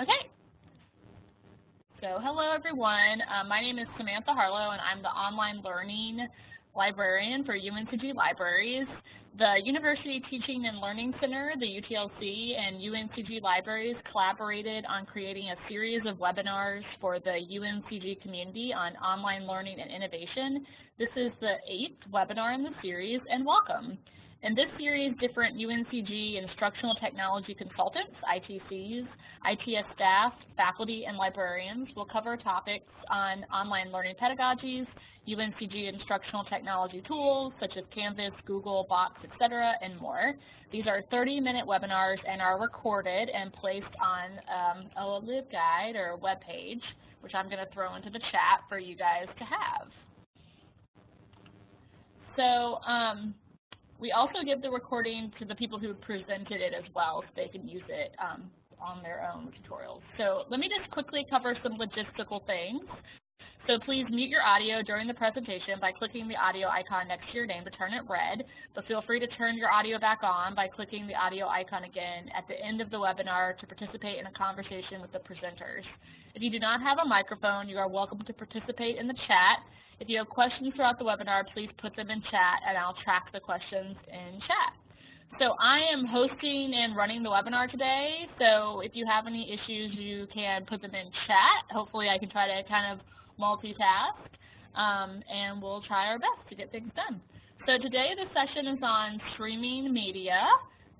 Okay. So hello everyone. Uh, my name is Samantha Harlow and I'm the online learning librarian for UNCG Libraries. The University Teaching and Learning Center, the UTLC, and UNCG Libraries collaborated on creating a series of webinars for the UNCG community on online learning and innovation. This is the eighth webinar in the series, and welcome. In this series, different UNCG instructional technology consultants, ITCs, ITS staff, faculty, and librarians will cover topics on online learning pedagogies, UNCG instructional technology tools such as Canvas, Google, Box, etc., and more. These are 30-minute webinars and are recorded and placed on um, a LibGuide or a web page, which I'm going to throw into the chat for you guys to have. So um, we also give the recording to the people who presented it as well so they can use it um, on their own tutorials. So let me just quickly cover some logistical things. So please mute your audio during the presentation by clicking the audio icon next to your name to turn it red, but feel free to turn your audio back on by clicking the audio icon again at the end of the webinar to participate in a conversation with the presenters. If you do not have a microphone, you are welcome to participate in the chat if you have questions throughout the webinar, please put them in chat and I'll track the questions in chat. So I am hosting and running the webinar today, so if you have any issues, you can put them in chat. Hopefully I can try to kind of multitask, um, and we'll try our best to get things done. So today the session is on streaming media,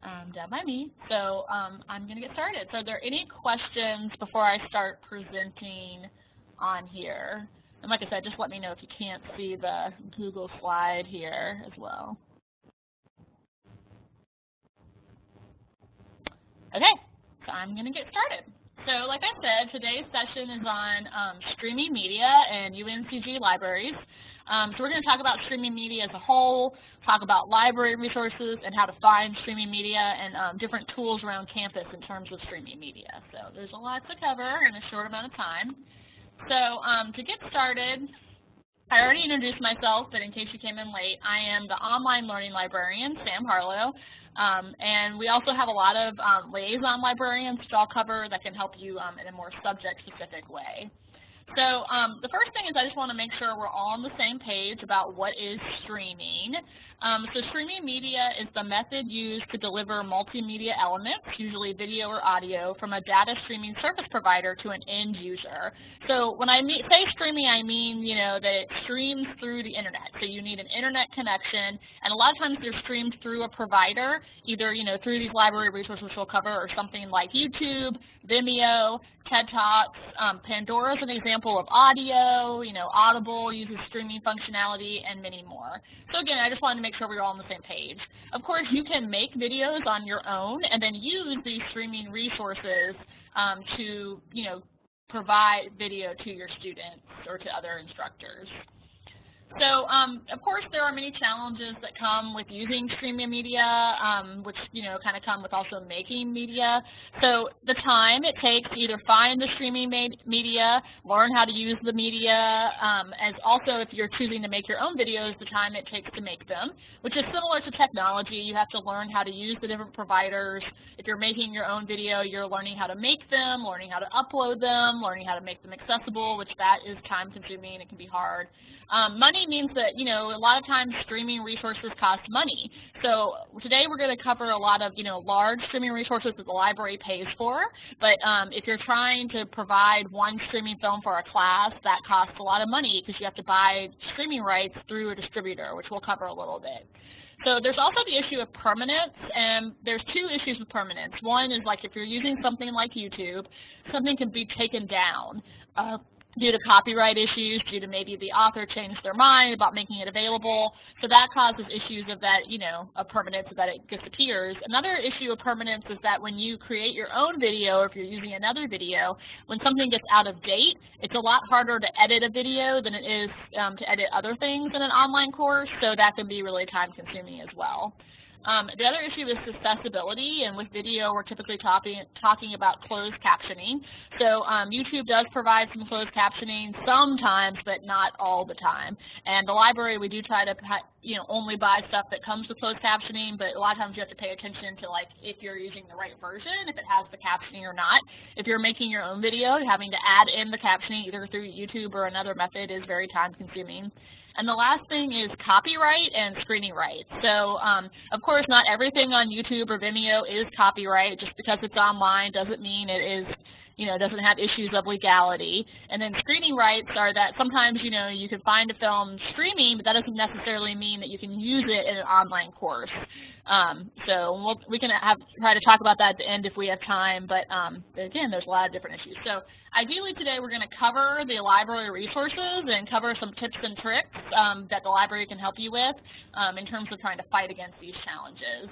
um, done by me, so um, I'm going to get started. So are there any questions before I start presenting on here? And like I said, just let me know if you can't see the Google slide here as well. Okay, so I'm going to get started. So like I said, today's session is on um, streaming media and UNCG libraries. Um, so we're going to talk about streaming media as a whole, talk about library resources and how to find streaming media and um, different tools around campus in terms of streaming media. So there's a lot to cover in a short amount of time. So um, to get started, I already introduced myself, but in case you came in late, I am the online learning librarian, Sam Harlow, um, and we also have a lot of um, liaison librarians, which I'll cover, that can help you um, in a more subject-specific way. So um, the first thing is I just want to make sure we're all on the same page about what is streaming. Um, so streaming media is the method used to deliver multimedia elements, usually video or audio, from a data streaming service provider to an end user. So when I say streaming, I mean, you know, that it streams through the internet. So you need an internet connection, and a lot of times they're streamed through a provider, either, you know, through these library resources we'll cover, or something like YouTube, Vimeo, TED Talks. Um, Pandora is an example of audio, you know, Audible uses streaming functionality, and many more. So again, I just wanted to make sure we are all on the same page. Of course, you can make videos on your own and then use these streaming resources um, to, you know, provide video to your students or to other instructors. So, um, of course, there are many challenges that come with using streaming media, um, which, you know, kind of come with also making media. So the time it takes to either find the streaming media, learn how to use the media, um, as also if you're choosing to make your own videos, the time it takes to make them, which is similar to technology. You have to learn how to use the different providers. If you're making your own video, you're learning how to make them, learning how to upload them, learning how to make them accessible, which that is time consuming. It can be hard. Um, money means that, you know, a lot of times streaming resources cost money. So today we're going to cover a lot of, you know, large streaming resources that the library pays for. But um, if you're trying to provide one streaming film for a class, that costs a lot of money because you have to buy streaming rights through a distributor, which we'll cover a little bit. So there's also the issue of permanence, and there's two issues with permanence. One is like if you're using something like YouTube, something can be taken down. Uh, due to copyright issues, due to maybe the author changed their mind about making it available. So that causes issues of that, you know, of permanence that it disappears. Another issue of permanence is that when you create your own video, or if you're using another video, when something gets out of date, it's a lot harder to edit a video than it is um, to edit other things in an online course, so that can be really time consuming as well. Um, the other issue is accessibility, and with video, we're typically talking talking about closed captioning. So um, YouTube does provide some closed captioning sometimes, but not all the time. And the library, we do try to you know only buy stuff that comes with closed captioning, but a lot of times you have to pay attention to like if you're using the right version, if it has the captioning or not. If you're making your own video, having to add in the captioning either through YouTube or another method is very time consuming. And the last thing is copyright and screening rights. So um, of course not everything on YouTube or Vimeo is copyright. Just because it's online doesn't mean it is you know, doesn't have issues of legality. And then screening rights are that sometimes, you know, you can find a film streaming, but that doesn't necessarily mean that you can use it in an online course. Um, so we'll, we can have try to talk about that at the end if we have time, but um, again, there's a lot of different issues. So ideally today we're going to cover the library resources and cover some tips and tricks um, that the library can help you with um, in terms of trying to fight against these challenges.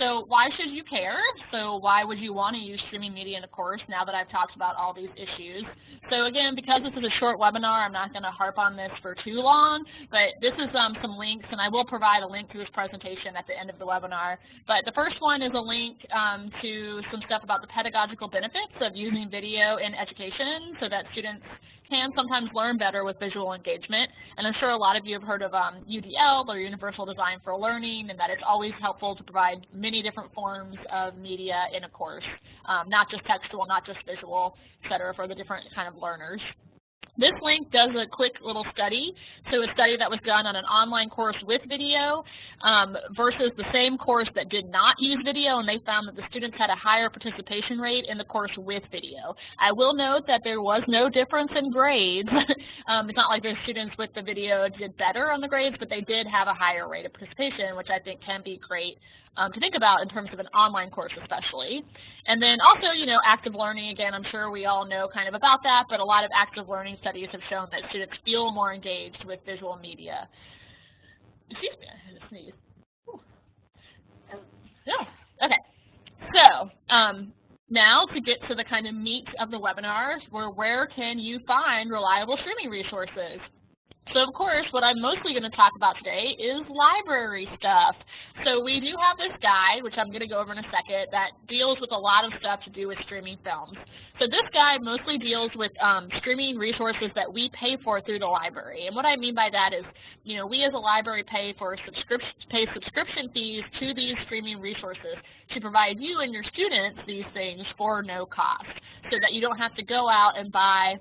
So why should you care? So why would you want to use streaming media in a course now that I've talked about all these issues? So again, because this is a short webinar, I'm not going to harp on this for too long, but this is um, some links, and I will provide a link to this presentation at the end of the webinar. But the first one is a link um, to some stuff about the pedagogical benefits of using video in education so that students can sometimes learn better with visual engagement. And I'm sure a lot of you have heard of um, UDL, or Universal Design for Learning, and that it's always helpful to provide many different forms of media in a course, um, not just textual, not just visual, et cetera, for the different kind of learners. This link does a quick little study, so a study that was done on an online course with video um, versus the same course that did not use video, and they found that the students had a higher participation rate in the course with video. I will note that there was no difference in grades. um, it's not like the students with the video did better on the grades, but they did have a higher rate of participation, which I think can be great um, to think about in terms of an online course especially. And then also, you know, active learning, again, I'm sure we all know kind of about that, but a lot of active learning studies have shown that students feel more engaged with visual media. Excuse me, I had to sneeze. Yeah, okay. So, um, now to get to the kind of meat of the webinar, where where can you find reliable streaming resources? So of course, what I'm mostly going to talk about today is library stuff. So we do have this guide, which I'm going to go over in a second, that deals with a lot of stuff to do with streaming films. So this guide mostly deals with um, streaming resources that we pay for through the library. And what I mean by that is, you know, we as a library pay for subscription pay subscription fees to these streaming resources to provide you and your students these things for no cost, so that you don't have to go out and buy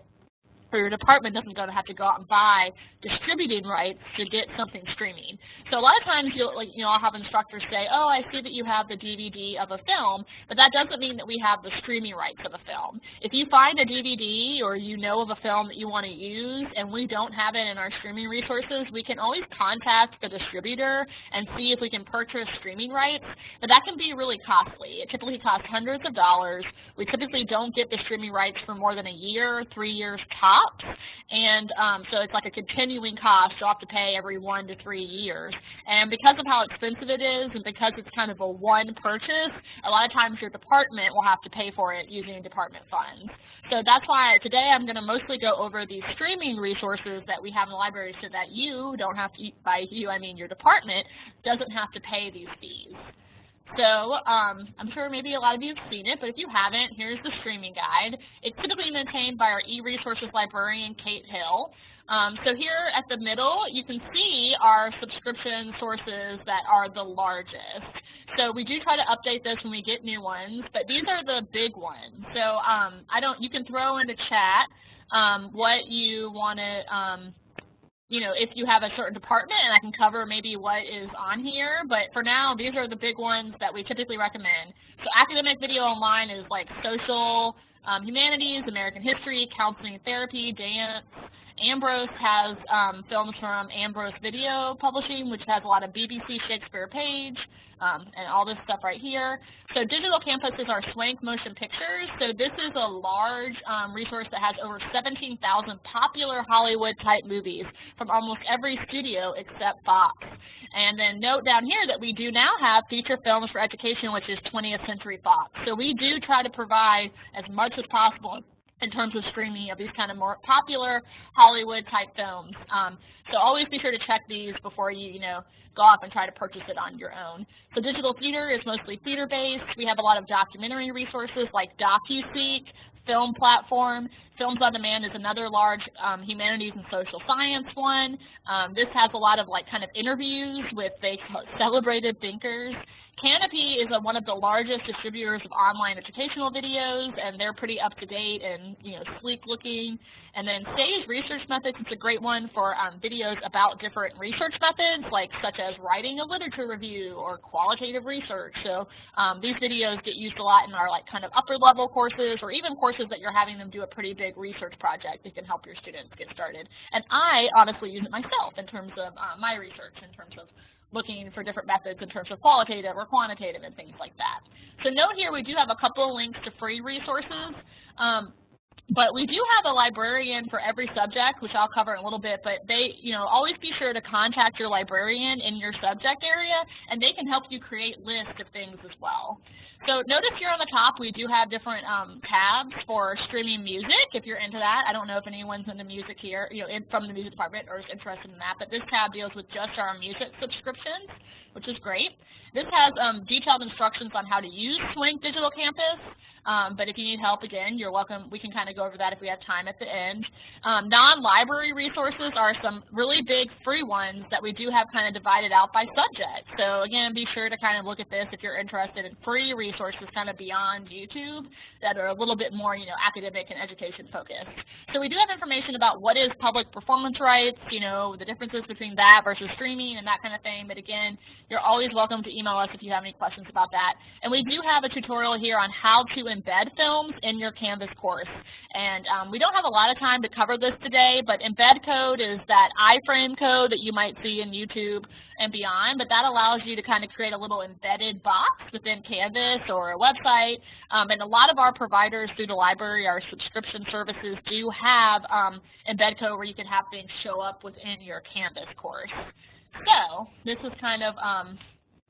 or your department doesn't going to have to go out and buy distributing rights to get something streaming. So a lot of times you'll like you know I'll have instructors say, "Oh, I see that you have the DVD of a film," but that doesn't mean that we have the streaming rights of a film. If you find a DVD or you know of a film that you want to use and we don't have it in our streaming resources, we can always contact the distributor and see if we can purchase streaming rights, but that can be really costly. It typically costs hundreds of dollars. We typically don't get the streaming rights for more than a year, three years top and um, so it's like a continuing cost you'll have to pay every one to three years. And because of how expensive it is, and because it's kind of a one purchase, a lot of times your department will have to pay for it using department funds. So that's why today I'm going to mostly go over the streaming resources that we have in the library so that you don't have to, by you I mean your department, doesn't have to pay these fees. So um, I'm sure maybe a lot of you have seen it, but if you haven't, here's the streaming guide. It's typically maintained by our e-resources librarian, Kate Hill. Um, so here at the middle, you can see our subscription sources that are the largest. So we do try to update this when we get new ones, but these are the big ones. So um, I don't. You can throw in the chat um, what you want to um, you know, if you have a certain department, and I can cover maybe what is on here, but for now, these are the big ones that we typically recommend. So academic video online is like social, um, humanities, American history, counseling therapy, dance. Ambrose has um, films from Ambrose Video Publishing, which has a lot of BBC Shakespeare Page, um, and all this stuff right here. So Digital Campus is our Swank Motion Pictures. So this is a large um, resource that has over 17,000 popular Hollywood-type movies from almost every studio except Fox. And then note down here that we do now have feature films for education, which is 20th Century Fox. So we do try to provide as much as possible in terms of streaming of these kind of more popular Hollywood type films. Um, so always be sure to check these before you, you know, go off and try to purchase it on your own. So digital theater is mostly theater-based. We have a lot of documentary resources like DocuSeek, Film Platform. Films on Demand is another large um, humanities and social science one. Um, this has a lot of like kind of interviews with the celebrated thinkers Kanopy is a, one of the largest distributors of online educational videos, and they're pretty up to date and you know sleek looking. And then Sage Research Methods is a great one for um, videos about different research methods, like such as writing a literature review or qualitative research. So um, these videos get used a lot in our like kind of upper level courses, or even courses that you're having them do a pretty big research project that can help your students get started. And I honestly use it myself in terms of uh, my research, in terms of looking for different methods in terms of qualitative or quantitative and things like that. So note here we do have a couple of links to free resources. Um, but we do have a librarian for every subject, which I'll cover in a little bit, but they, you know, always be sure to contact your librarian in your subject area, and they can help you create lists of things as well. So notice here on the top we do have different um, tabs for streaming music if you're into that. I don't know if anyone's into music here, you know, in, from the music department or is interested in that, but this tab deals with just our music subscriptions, which is great. This has um, detailed instructions on how to use Swank Digital Campus, um, but if you need help, again, you're welcome. We can kind of go over that if we have time at the end. Um, Non-library resources are some really big free ones that we do have kind of divided out by subject. So again, be sure to kind of look at this if you're interested in free resources kind of beyond YouTube that are a little bit more, you know, academic and education focused. So we do have information about what is public performance rights, you know, the differences between that versus streaming and that kind of thing. But again, you're always welcome to email us if you have any questions about that. And we do have a tutorial here on how to embed films in your Canvas course. And um, we don't have a lot of time to cover this today, but embed code is that iframe code that you might see in YouTube and beyond, but that allows you to kind of create a little embedded box within Canvas or a website. Um, and a lot of our providers through the library, our subscription services, do have um, embed code where you can have things show up within your Canvas course. So this is kind of um,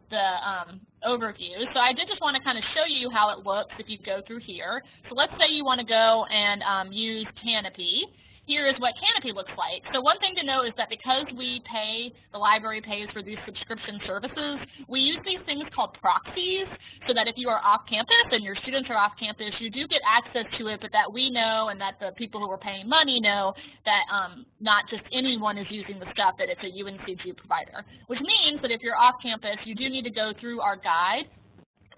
the um, overview. So I did just want to kind of show you how it looks if you go through here. So let's say you want to go and um, use Kanopy here is what Kanopy looks like. So one thing to know is that because we pay, the library pays for these subscription services, we use these things called proxies so that if you are off campus and your students are off campus, you do get access to it, but that we know and that the people who are paying money know that um, not just anyone is using the stuff, that it's a UNCG provider. Which means that if you're off campus, you do need to go through our guide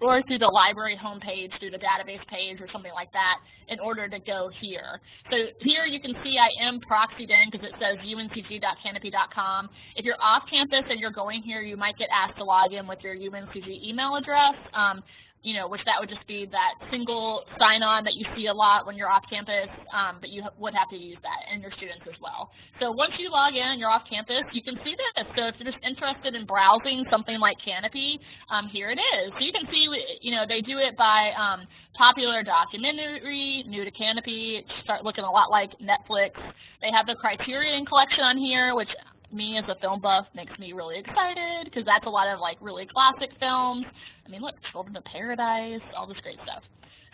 or through the library homepage, through the database page or something like that in order to go here. So here you can see I am proxied in because it says uncg.kanopy.com. If you're off campus and you're going here, you might get asked to log in with your UNCG email address. Um, you know, which that would just be that single sign-on that you see a lot when you're off campus, um, but you would have to use that and your students as well. So once you log in and you're off campus, you can see this. So if you're just interested in browsing something like Kanopy, um, here it is. So you can see, you know, they do it by um, popular documentary, new to Kanopy, start looking a lot like Netflix. They have the Criterion collection on here, which me as a film buff makes me really excited because that's a lot of like really classic films. I mean, look, Children of Paradise, all this great stuff.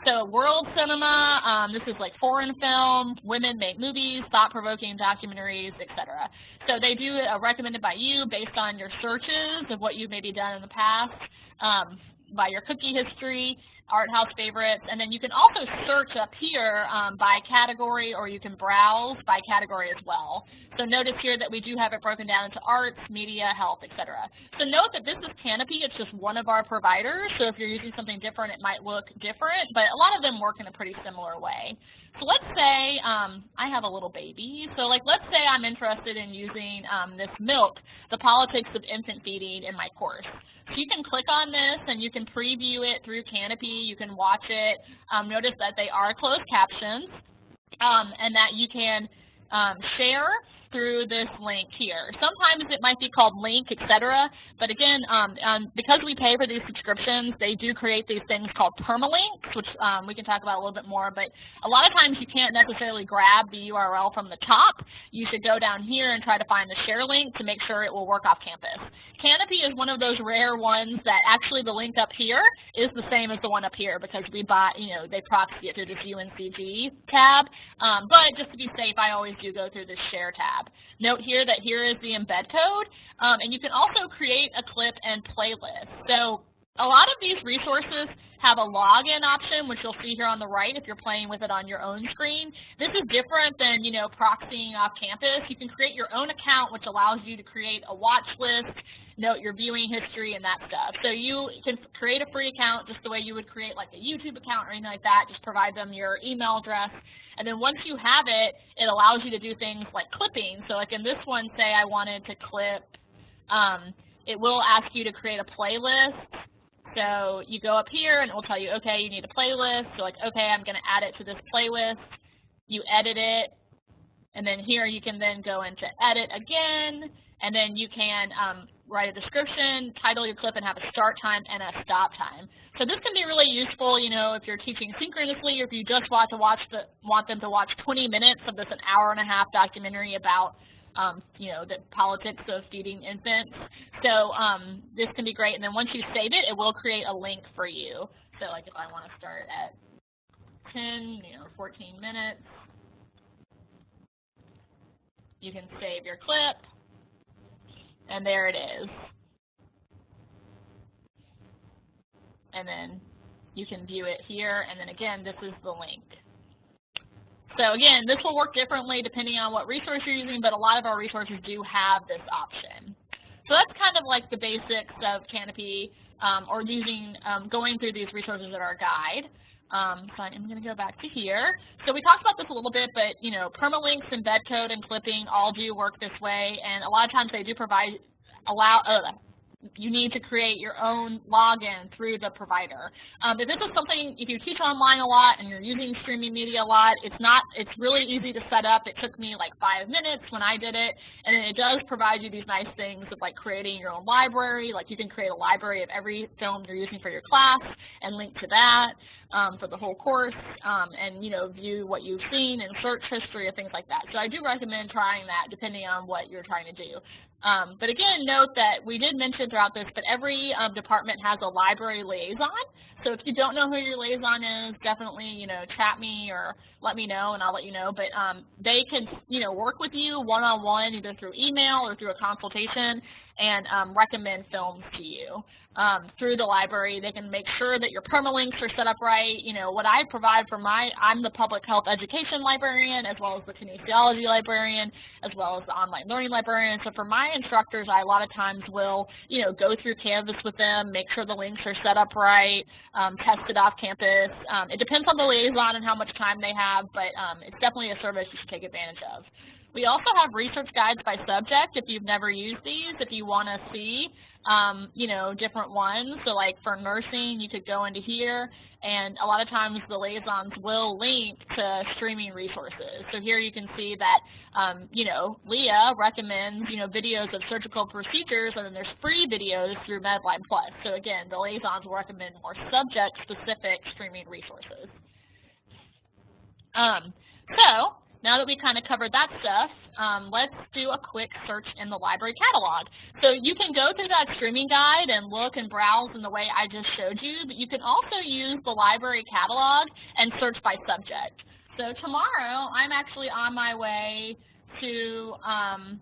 So world cinema, um, this is like foreign film, women make movies, thought-provoking documentaries, etc. So they do a recommended by you based on your searches of what you've maybe done in the past, um, by your cookie history, art house favorites, and then you can also search up here um, by category or you can browse by category as well. So notice here that we do have it broken down into arts, media, health, etc. So note that this is Kanopy. it's just one of our providers, so if you're using something different it might look different, but a lot of them work in a pretty similar way. So let's say um, I have a little baby, so like let's say I'm interested in using um, this milk, the politics of infant feeding in my course. You can click on this and you can preview it through Kanopy. You can watch it. Um, notice that they are closed captions um, and that you can um, share through this link here. Sometimes it might be called link, etc. But again, um, um, because we pay for these subscriptions, they do create these things called permalinks, which um, we can talk about a little bit more. But a lot of times you can't necessarily grab the URL from the top. You should go down here and try to find the share link to make sure it will work off campus. Kanopy is one of those rare ones that actually the link up here is the same as the one up here because we bought, you know, they proxy it through this UNCG tab. Um, but just to be safe, I always do go through this share tab. Note here that here is the embed code, um, and you can also create a clip and playlist. So a lot of these resources have a login option, which you'll see here on the right if you're playing with it on your own screen. This is different than, you know, proxying off campus. You can create your own account, which allows you to create a watch list, note your viewing history, and that stuff. So you can create a free account just the way you would create like a YouTube account or anything like that. Just provide them your email address. And then once you have it, it allows you to do things like clipping. So like in this one, say I wanted to clip, um, it will ask you to create a playlist so you go up here and it will tell you, okay, you need a playlist. So like, okay, I'm going to add it to this playlist. You edit it. And then here you can then go into edit again. And then you can um, write a description, title your clip, and have a start time and a stop time. So this can be really useful, you know, if you're teaching synchronously or if you just want to watch the want them to watch 20 minutes of this an hour and a half documentary about um, you know, the politics of feeding infants. So um, this can be great. And then once you save it, it will create a link for you. So like if I want to start at 10, you know, 14 minutes, you can save your clip, and there it is. And then you can view it here, and then again, this is the link. So again, this will work differently depending on what resource you're using, but a lot of our resources do have this option. So that's kind of like the basics of Kanopy um, or using, um, going through these resources in our guide. Um, so I'm going to go back to here. So we talked about this a little bit, but you know, permalinks, embed code, and clipping all do work this way, and a lot of times they do provide allow uh, you need to create your own login through the provider. Um, if this is something, if you teach online a lot and you're using streaming media a lot, it's not, it's really easy to set up. It took me like five minutes when I did it, and it does provide you these nice things of like creating your own library, like you can create a library of every film you're using for your class and link to that um, for the whole course, um, and you know, view what you've seen and search history or things like that. So I do recommend trying that depending on what you're trying to do. Um, but again, note that we did mention throughout this, but every um, department has a library liaison. So if you don't know who your liaison is, definitely, you know, chat me or let me know and I'll let you know. But um, they can, you know, work with you one-on-one -on -one, either through email or through a consultation and um, recommend films to you um, through the library. They can make sure that your permalinks are set up right. You know, what I provide for my, I'm the public health education librarian as well as the kinesiology librarian as well as the online learning librarian. So for my instructors, I a lot of times will, you know, go through Canvas with them, make sure the links are set up right, um, test it off campus. Um, it depends on the liaison and how much time they have, but um, it's definitely a service you should take advantage of. We also have research guides by subject if you've never used these, if you want to see, um, you know, different ones. So like for nursing, you could go into here, and a lot of times the liaisons will link to streaming resources. So here you can see that, um, you know, Leah recommends, you know, videos of surgical procedures, and then there's free videos through Medline Plus. So again, the liaisons will recommend more subject-specific streaming resources. Um, so now that we kind of covered that stuff, um, let's do a quick search in the library catalog. So you can go through that streaming guide and look and browse in the way I just showed you, but you can also use the library catalog and search by subject. So tomorrow, I'm actually on my way to um,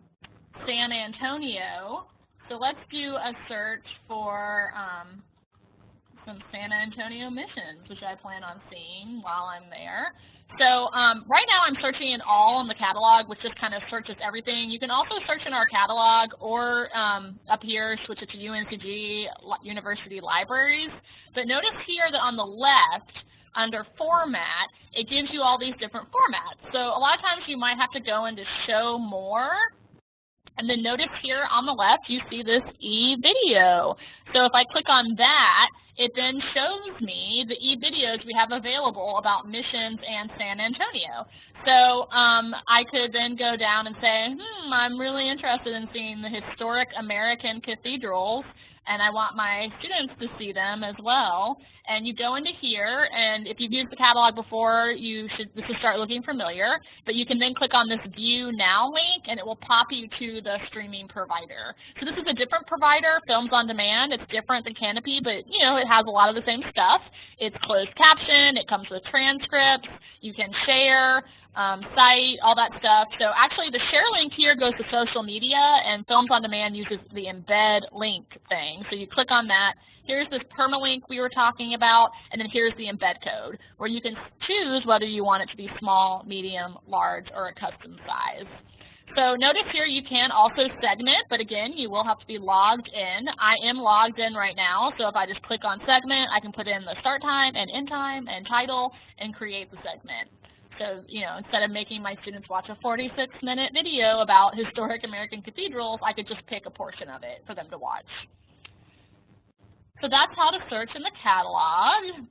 San Antonio. So let's do a search for um, some San Antonio missions, which I plan on seeing while I'm there. So um, right now I'm searching in all in the catalog, which just kind of searches everything. You can also search in our catalog or um, up here, switch it to UNCG University Libraries. But notice here that on the left, under format, it gives you all these different formats. So a lot of times you might have to go into show more and then notice here on the left, you see this e-video. So if I click on that, it then shows me the e-videos we have available about missions and San Antonio. So um, I could then go down and say, hmm, I'm really interested in seeing the historic American cathedrals and I want my students to see them as well. And you go into here, and if you've used the catalog before, you should this should start looking familiar. But you can then click on this View Now link, and it will pop you to the streaming provider. So this is a different provider, Films on Demand. It's different than Kanopy, but you know it has a lot of the same stuff. It's closed caption. It comes with transcripts. You can share um, cite, all that stuff. So actually the share link here goes to social media and Films on Demand uses the embed link thing. So you click on that. Here's this permalink we were talking about, and then here's the embed code, where you can choose whether you want it to be small, medium, large, or a custom size. So notice here you can also segment, but again, you will have to be logged in. I am logged in right now, so if I just click on segment, I can put in the start time and end time and title and create the segment. So, you know, instead of making my students watch a 46-minute video about historic American cathedrals, I could just pick a portion of it for them to watch. So that's how to search in the catalog.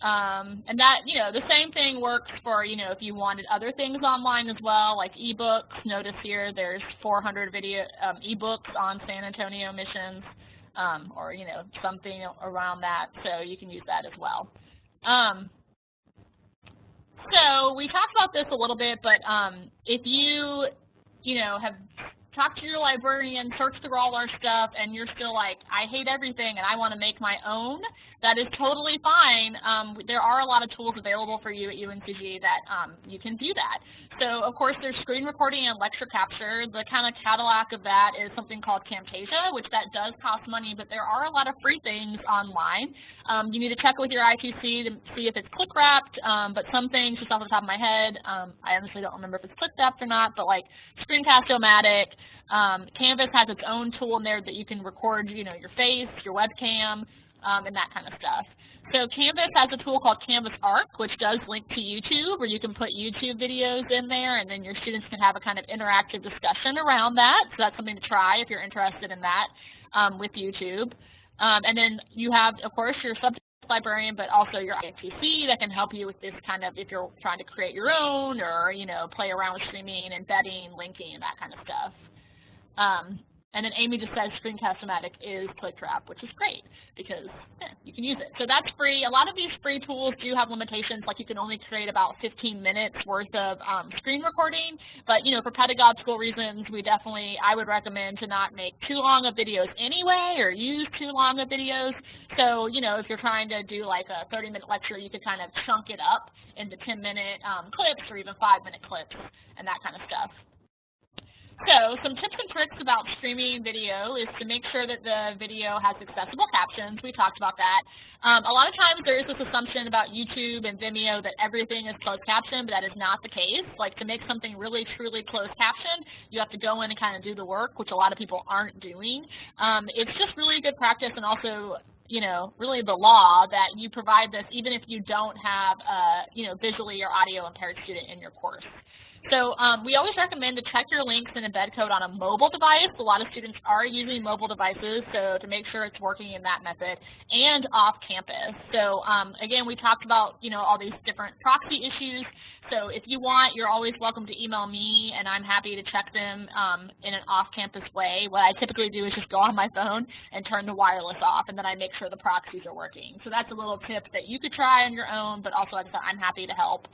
Um, and that, you know, the same thing works for, you know, if you wanted other things online as well, like ebooks. Notice here there's 400 video um, ebooks on San Antonio missions, um, or, you know, something around that. So you can use that as well. Um, so we talked about this a little bit, but um, if you, you know, have talk to your librarian, search through all our stuff, and you're still like, I hate everything and I want to make my own, that is totally fine. Um, there are a lot of tools available for you at UNCG that um, you can do that. So, of course, there's screen recording and lecture capture. The kind of Cadillac of that is something called Camtasia, which that does cost money, but there are a lot of free things online. Um, you need to check with your ITC to see if it's click wrapped, um, but some things, just off the top of my head, um, I honestly don't remember if it's click wrapped or not, but like Screencast-O-Matic, um, Canvas has its own tool in there that you can record, you know, your face, your webcam, um, and that kind of stuff. So Canvas has a tool called Canvas Arc, which does link to YouTube, where you can put YouTube videos in there, and then your students can have a kind of interactive discussion around that. So that's something to try if you're interested in that um, with YouTube. Um, and then you have, of course, your subject librarian, but also your ITC that can help you with this kind of, if you're trying to create your own or, you know, play around with streaming, embedding, linking, and that kind of stuff. Um, and then Amy just says Screencast-O-Matic is ClickWrap, which is great because yeah, you can use it. So that's free. A lot of these free tools do have limitations, like you can only create about 15 minutes worth of um, screen recording. But you know, for pedagogical reasons, we definitely, I would recommend to not make too long of videos anyway, or use too long of videos. So you know, if you're trying to do like a 30-minute lecture, you could kind of chunk it up into 10-minute um, clips or even 5-minute clips and that kind of stuff. So some tips and tricks about streaming video is to make sure that the video has accessible captions. We talked about that. Um, a lot of times there is this assumption about YouTube and Vimeo that everything is closed captioned, but that is not the case. Like to make something really truly closed captioned, you have to go in and kind of do the work, which a lot of people aren't doing. Um, it's just really good practice and also you know, really the law that you provide this even if you don't have a, you know, visually or audio impaired student in your course. So um, we always recommend to check your links and embed code on a mobile device. A lot of students are using mobile devices, so to make sure it's working in that method, and off campus. So um, again, we talked about you know all these different proxy issues. So if you want, you're always welcome to email me, and I'm happy to check them um, in an off-campus way. What I typically do is just go on my phone and turn the wireless off, and then I make sure the proxies are working. So that's a little tip that you could try on your own, but also I'm happy to help.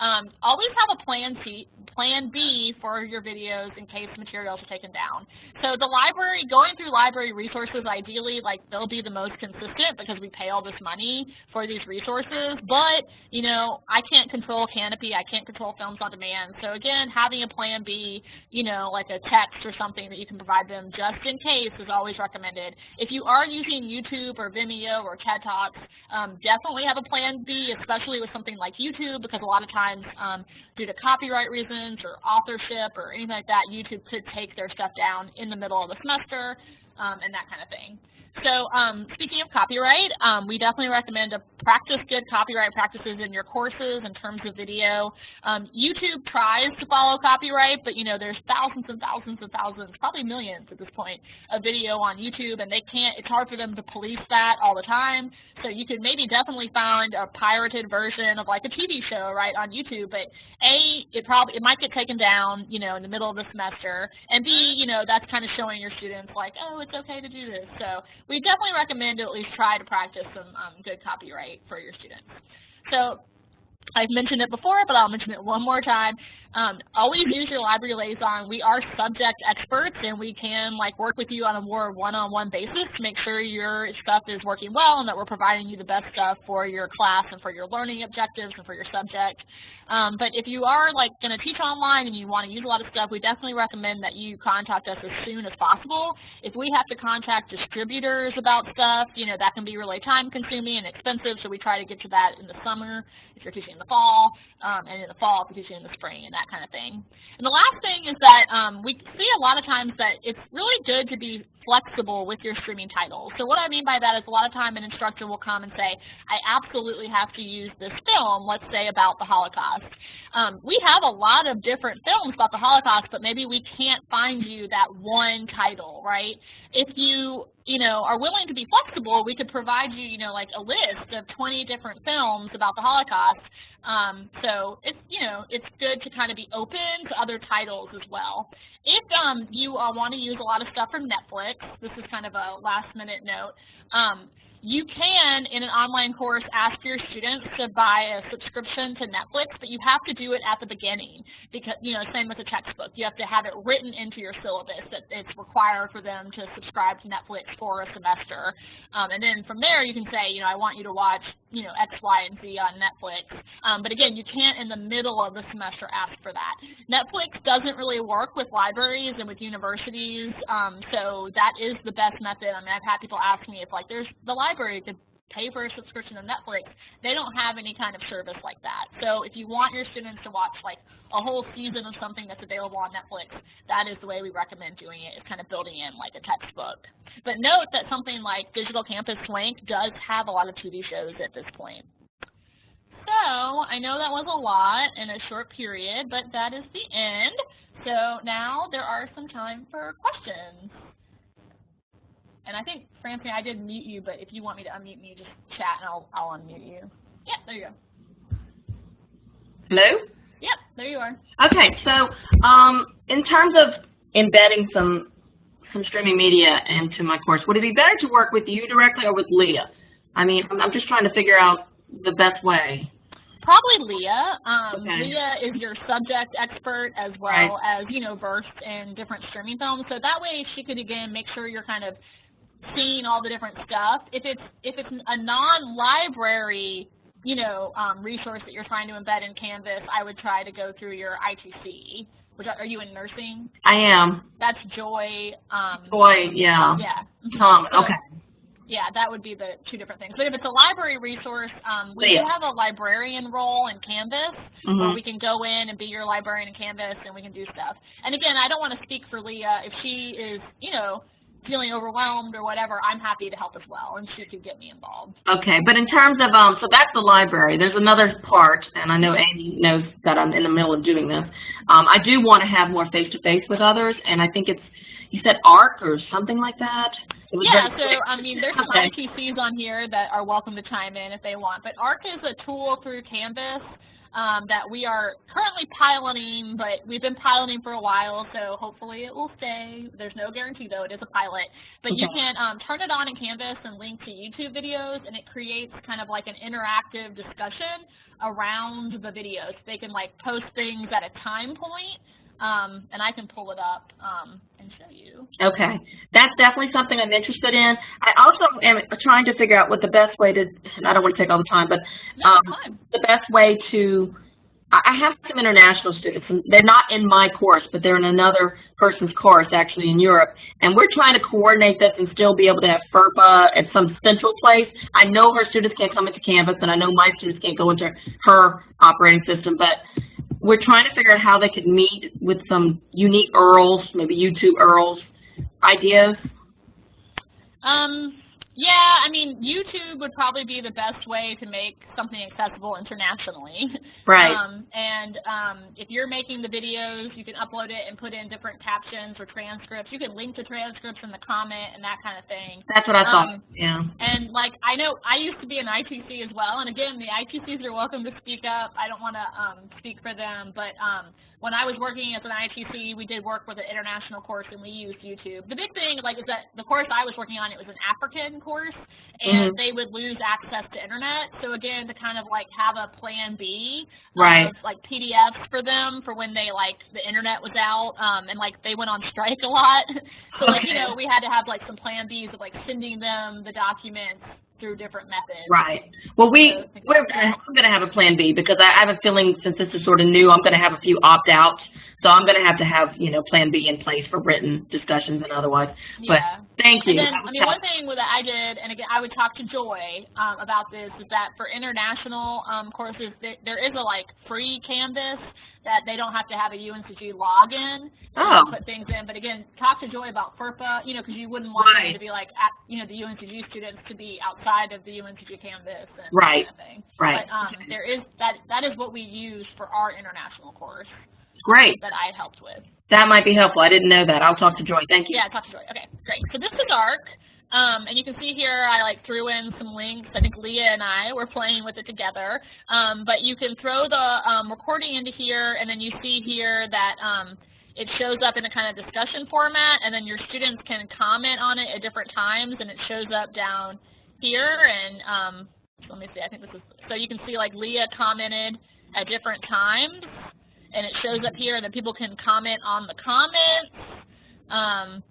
Um, always have a plan C, plan B for your videos in case materials are taken down. So the library, going through library resources, ideally, like they'll be the most consistent because we pay all this money for these resources. But you know, I can't control Kanopy, I can't control Films on Demand. So again, having a plan B, you know, like a text or something that you can provide them just in case is always recommended. If you are using YouTube or Vimeo or TED Talks, um, definitely have a plan B, especially with something like YouTube, because a lot of times times um, due to copyright reasons or authorship or anything like that, YouTube could take their stuff down in the middle of the semester um, and that kind of thing. So um, speaking of copyright, um, we definitely recommend to practice good copyright practices in your courses in terms of video. Um, YouTube tries to follow copyright, but you know there's thousands and thousands and thousands, probably millions at this point, of video on YouTube, and they can't. It's hard for them to police that all the time. So you could maybe definitely find a pirated version of like a TV show right on YouTube, but a it probably it might get taken down, you know, in the middle of the semester, and b you know that's kind of showing your students like, oh, it's okay to do this. So we definitely recommend to at least try to practice some um, good copyright for your students. So I've mentioned it before, but I'll mention it one more time. Um, always use your library liaison. We are subject experts, and we can like work with you on a more one-on-one -on -one basis to make sure your stuff is working well and that we're providing you the best stuff for your class and for your learning objectives and for your subject. Um, but if you are like going to teach online and you want to use a lot of stuff, we definitely recommend that you contact us as soon as possible. If we have to contact distributors about stuff, you know, that can be really time consuming and expensive, so we try to get to that in the summer if you're teaching in the fall, um, and in the fall if you're teaching in the spring and that kind of thing. And the last thing is that um, we see a lot of times that it's really good to be flexible with your streaming titles. So what I mean by that is a lot of time an instructor will come and say, I absolutely have to use this film, let's say about the Holocaust. Um, we have a lot of different films about the Holocaust, but maybe we can't find you that one title, right? If you you know, are willing to be flexible, we could provide you, you know, like a list of 20 different films about the Holocaust. Um, so it's, you know, it's good to kind of be open to other titles as well. If um, you uh, want to use a lot of stuff from Netflix, this is kind of a last minute note, um, you can, in an online course, ask your students to buy a subscription to Netflix, but you have to do it at the beginning because, you know, same with a textbook. You have to have it written into your syllabus that it's required for them to subscribe to Netflix for a semester. Um, and then from there, you can say, you know, I want you to watch, you know, X, Y, and Z on Netflix. Um, but again, you can't in the middle of the semester ask for that. Netflix doesn't really work with libraries and with universities, um, so that is the best method. I mean, I've had people ask me if, like, there's the library library could pay for a subscription to Netflix, they don't have any kind of service like that. So if you want your students to watch like a whole season of something that's available on Netflix, that is the way we recommend doing it, is kind of building in like a textbook. But note that something like Digital Campus Link does have a lot of TV shows at this point. So I know that was a lot in a short period, but that is the end. So now there are some time for questions. And I think, Francine, I did mute you, but if you want me to unmute me, just chat and I'll, I'll unmute you. Yeah, there you go. Hello? Yep, there you are. Okay, so um, in terms of embedding some some streaming media into my course, would it be better to work with you directly or with Leah? I mean, I'm just trying to figure out the best way. Probably Leah. Um, okay. Leah is your subject expert as well right. as, you know, versed in different streaming films. So that way she could, again, make sure you're kind of seeing all the different stuff. If it's if it's a non-library, you know, um, resource that you're trying to embed in Canvas, I would try to go through your ITC. Which are, are you in nursing? I am. That's Joy. Um, Joy, yeah. Yeah. Tom, okay. Yeah, that would be the two different things. But if it's a library resource, um, we yeah. do have a librarian role in Canvas mm -hmm. where we can go in and be your librarian in Canvas and we can do stuff. And again, I don't want to speak for Leah. If she is, you know, feeling overwhelmed or whatever, I'm happy to help as well, and she could get me involved. Okay, but in terms of, um, so that's the library. There's another part, and I know Amy knows that I'm in the middle of doing this. Um, I do want to have more face-to-face -face with others, and I think it's, you said ARC or something like that? Yeah, so I mean, there's some okay. ITCs on here that are welcome to chime in if they want, but ARC is a tool through Canvas um, that we are currently piloting, but we've been piloting for a while, so hopefully it will stay. There's no guarantee, though. It is a pilot. But okay. you can um, turn it on in Canvas and link to YouTube videos, and it creates kind of like an interactive discussion around the videos. They can like post things at a time point, um, and I can pull it up um, and show you. Okay, that's definitely something I'm interested in. I also am trying to figure out what the best way to, and I don't want to take all the time, but um, the best way to, I have some international students, and they're not in my course, but they're in another person's course actually in Europe, and we're trying to coordinate this and still be able to have FERPA at some central place. I know her students can't come into Canvas, and I know my students can't go into her operating system, but we're trying to figure out how they could meet with some unique URLs, maybe YouTube URLs, ideas. Um, Yeah, I mean, YouTube would probably be the best way to make something accessible internationally. Right. Um, and um, if you're making the videos, you can upload it and put in different captions or transcripts. You can link to transcripts in the comment and that kind of thing. That's what I thought. Um, yeah. And like I know I used to be an ITC as well, and again the ITCs are welcome to speak up. I don't want to um, speak for them, but um, when I was working as an ITC, we did work with an international course and we used YouTube. The big thing like is that the course I was working on it was an African course, and Mhm. they would lose access to internet. So again, to kind of like have a plan B, Right. of, like PDFs for them for when they like the internet was out, um, and like they went on strike a lot. so like you know we had to have like some plan Bs of like sending them the documents through different methods. Right. Well, we, we're gonna. I'm gonna have a plan B because I, I have a feeling since this is sort of new, I'm gonna have a few opt-outs. So I'm gonna have to have, you know, plan B in place for written discussions and otherwise. But Yeah. thank you. And then, I mean, one thing that I did, and again, I would talk to Joy um, about this, is that for international um, courses, there, there is a like free Canvas that they don't have to have a UNCG login Oh. to put things in. But again, talk to Joy about FERPA, you know, because you wouldn't want them to be like, at, you know, the UNCG students to be outside of the UNCG Canvas and Right. that kind of thing. Right. But um, there is that that is what we use for our international course Great. that I helped with. That might be helpful. I didn't know that. I'll talk to Joy. Thank you. Yeah, talk to Joy. Okay, great. So this is ARC. Um, and you can see here I like threw in some links. I think Leah and I were playing with it together. Um, but you can throw the um, recording into here, and then you see here that um, it shows up in a kind of discussion format, and then your students can comment on it at different times, and it shows up down here. And um, let me see, I think this is, so you can see like Leah commented at different times, and it shows up here, and then people can comment on the comments. Um,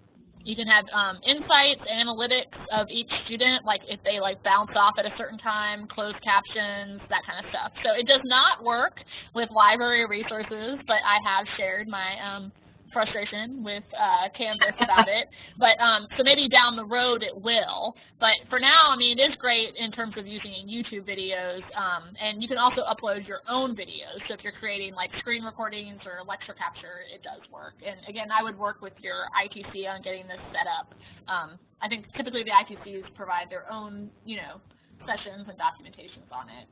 you can have um, insights, analytics of each student, like if they like bounce off at a certain time, closed captions, that kind of stuff. So it does not work with library resources, but I have shared my um, frustration with uh, Canvas about it. But um, so maybe down the road it will. But for now, I mean, it is great in terms of using in YouTube videos, um, and you can also upload your own videos. So if you're creating like screen recordings or lecture capture, it does work. And again, I would work with your ITC on getting this set up. Um, I think typically the ITCs provide their own, you know, sessions and documentations on it.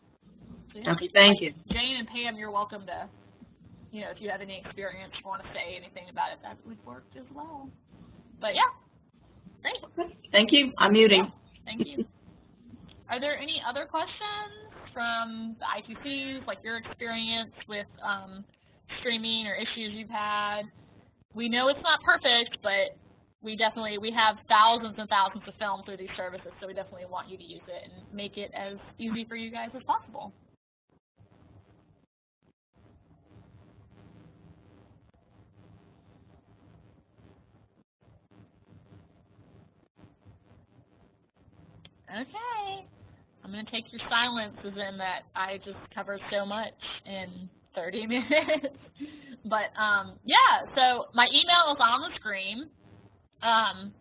So, yeah. Okay, thank you. Jane and Pam, you're welcome to, you know, if you have any experience or want to say anything about it, that would work as well. But yeah, great. Thank you. I'm muting. Thank you. Are there any other questions from the ITCs, like your experience with um, streaming or issues you've had? We know it's not perfect, but we definitely, we have thousands and thousands of films through these services, so we definitely want you to use it and make it as easy for you guys as possible. Okay. I'm going to take your silence as in that I just covered so much in 30 minutes. but um, yeah, so my email is on the screen. Um,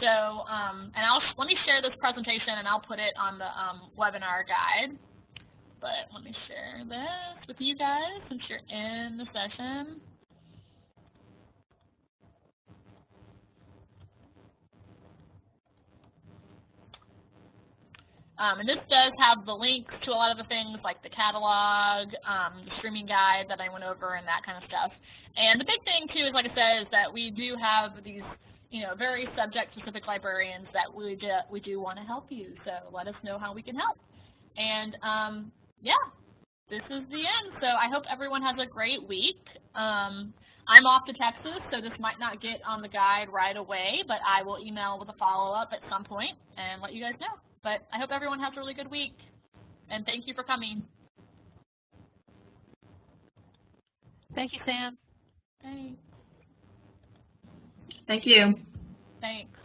so, um, and I'll, let me share this presentation and I'll put it on the um, webinar guide. But let me share this with you guys since you're in the session. Um, and this does have the links to a lot of the things like the catalog, um, the streaming guide that I went over and that kind of stuff. And the big thing too is, like I said, is that we do have these, you know, very subject-specific librarians that we do, we do want to help you. So let us know how we can help. And um, yeah, this is the end. So I hope everyone has a great week. Um, I'm off to Texas, so this might not get on the guide right away, but I will email with a follow-up at some point and let you guys know. But I hope everyone has a really good week, and thank you for coming. Thank you, Sam. Thanks. Thank you. Thanks.